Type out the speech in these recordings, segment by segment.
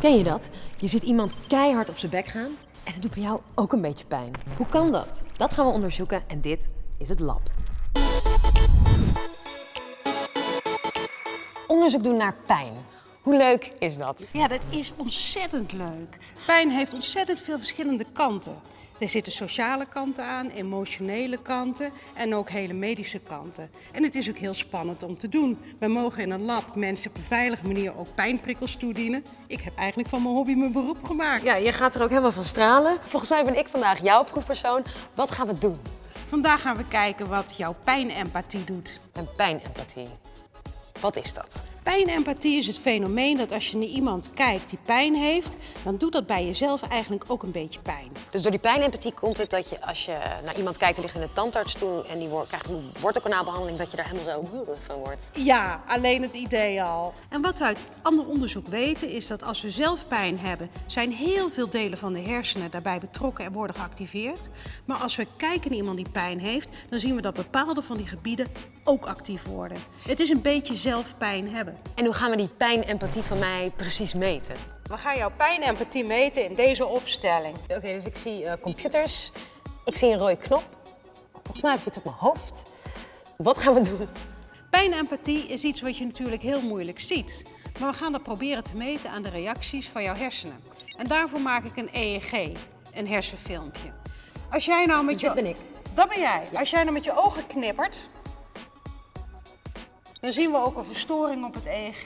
Ken je dat? Je ziet iemand keihard op zijn bek gaan en het doet bij jou ook een beetje pijn. Hoe kan dat? Dat gaan we onderzoeken en dit is het lab. Onderzoek doen naar pijn. Hoe leuk is dat? Ja, dat is ontzettend leuk. Pijn heeft ontzettend veel verschillende kanten. Er zitten sociale kanten aan, emotionele kanten en ook hele medische kanten. En het is ook heel spannend om te doen. We mogen in een lab mensen op een veilige manier ook pijnprikkels toedienen. Ik heb eigenlijk van mijn hobby mijn beroep gemaakt. Ja, je gaat er ook helemaal van stralen. Volgens mij ben ik vandaag jouw proefpersoon. Wat gaan we doen? Vandaag gaan we kijken wat jouw pijnempathie doet. Een pijnempathie. Wat is dat? Pijnempathie is het fenomeen dat als je naar iemand kijkt die pijn heeft, dan doet dat bij jezelf eigenlijk ook een beetje pijn. Dus door die pijnempathie komt het dat je als je naar iemand kijkt die ligt in de tandartsstoel en die wordt, krijgt een wortelkanaalbehandeling, dat je daar helemaal zo van wordt. Ja, alleen het idee al. En wat we uit ander onderzoek weten is dat als we zelf pijn hebben, zijn heel veel delen van de hersenen daarbij betrokken en worden geactiveerd. Maar als we kijken naar iemand die pijn heeft, dan zien we dat bepaalde van die gebieden ook actief worden. Het is een beetje zelf pijn hebben. En hoe gaan we die pijnempathie van mij precies meten? We gaan jouw pijnempathie meten in deze opstelling. Oké, dus ik zie uh, computers, ik zie een rode knop. Volgens mij heb ik iets op mijn hoofd. Wat gaan we doen? Pijnempathie is iets wat je natuurlijk heel moeilijk ziet. Maar we gaan dat proberen te meten aan de reacties van jouw hersenen. En daarvoor maak ik een EEG, een hersenfilmpje. Als jij nou met dus je... dat ben ik. Dat ben jij. Als jij nou met je ogen knippert, dan zien we ook een verstoring op het EEG.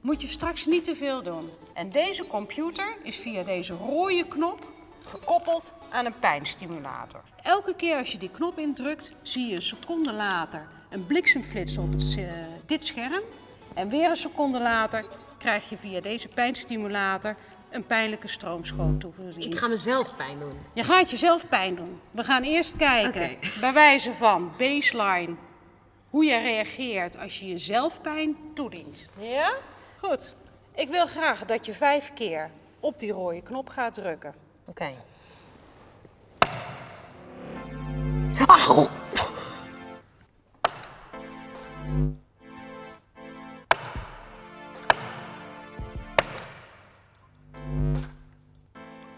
Moet je straks niet te veel doen. En deze computer is via deze rode knop gekoppeld aan een pijnstimulator. Elke keer als je die knop indrukt, zie je een seconde later een bliksemflits op het, uh, dit scherm. En weer een seconde later krijg je via deze pijnstimulator een pijnlijke stroomschoot toegediend. Ik ga mezelf pijn doen. Je gaat jezelf pijn doen. We gaan eerst kijken, Okay. bij wijze van baseline, hoe je reageert als je jezelf pijn toedient. Ja? Goed. Ik wil graag dat je vijf keer op die rode knop gaat drukken. Oké. Auw!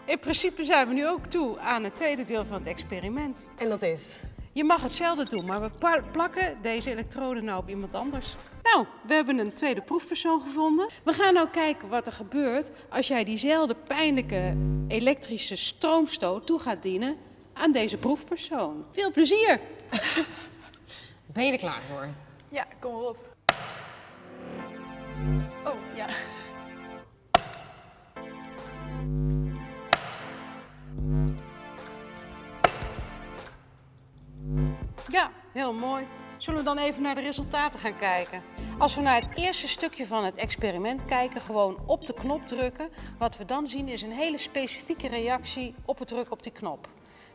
In principe zijn we nu ook toe aan het tweede deel van het experiment. En dat is? Je mag hetzelfde doen, maar we pla- plakken deze elektroden nou op iemand anders. Nou, we hebben een tweede proefpersoon gevonden. We gaan nou kijken wat er gebeurt als jij diezelfde pijnlijke elektrische stroomstoot toe gaat dienen aan deze proefpersoon. Veel plezier! Ben je er klaar voor? Ja, kom maar op. Oh, ja. Ja, heel mooi. Zullen we dan even naar de resultaten gaan kijken? Als we naar het eerste stukje van het experiment kijken, gewoon op de knop drukken, wat we dan zien is een hele specifieke reactie op het drukken op die knop.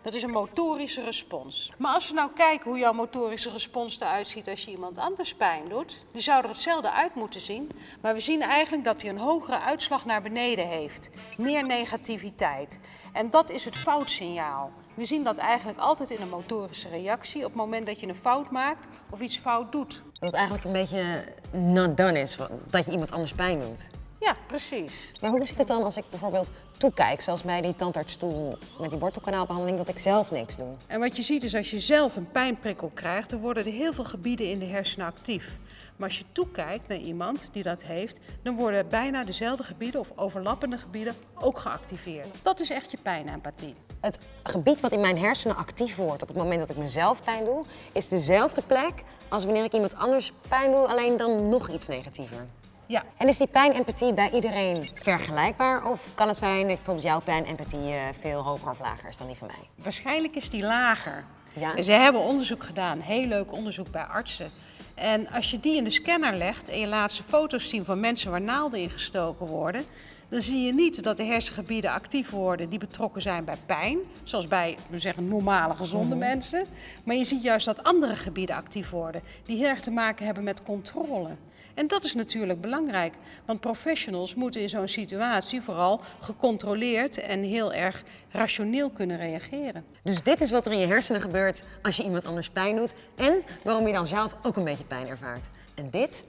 Dat is een motorische respons. Maar als we nou kijken hoe jouw motorische respons eruit ziet als je iemand anders pijn doet, die zou er hetzelfde uit moeten zien. Maar we zien eigenlijk dat hij een hogere uitslag naar beneden heeft. Meer negativiteit. En dat is het foutsignaal. We zien dat eigenlijk altijd in een motorische reactie op het moment dat je een fout maakt of iets fout doet. Dat het eigenlijk een beetje not done is, dat je iemand anders pijn doet. Ja, precies. Maar hoe zit het dan als ik bijvoorbeeld toekijk, zoals bij die tandartsstoel met die wortelkanaalbehandeling, dat ik zelf niks doe? En wat je ziet is als je zelf een pijnprikkel krijgt, dan worden er heel veel gebieden in de hersenen actief. Maar als je toekijkt naar iemand die dat heeft, dan worden bijna dezelfde gebieden of overlappende gebieden ook geactiveerd. Dat is echt je pijnempathie. Het gebied wat in mijn hersenen actief wordt op het moment dat ik mezelf pijn doe, is dezelfde plek als wanneer ik iemand anders pijn doe, alleen dan nog iets negatiever. Ja, En is die pijnempathie bij iedereen vergelijkbaar? Of kan het zijn dat bijvoorbeeld jouw pijnempathie eh, veel hoger of lager is dan die van mij? waarschijnlijk is die lager. Ja? Ze hebben onderzoek gedaan, heel leuk onderzoek bij artsen. En als je die in de scanner legt en je laat ze foto's zien van mensen waar naalden in gestoken worden, dan zie je niet dat de hersengebieden actief worden die betrokken zijn bij pijn, zoals bij we zeggen, normale, gezonde mensen. Maar je ziet juist dat andere gebieden actief worden, die heel erg te maken hebben met controle. En dat is natuurlijk belangrijk, want professionals moeten in zo'n situatie vooral gecontroleerd en heel erg rationeel kunnen reageren. Dus dit is wat er in je hersenen gebeurt als je iemand anders pijn doet en waarom je dan zelf ook een beetje pijn ervaart. En dit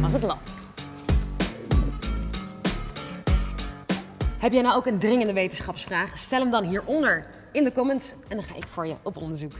was het lab. Heb jij nou ook een dringende wetenschapsvraag? Stel hem dan hieronder in de comments en dan ga ik voor je op onderzoek.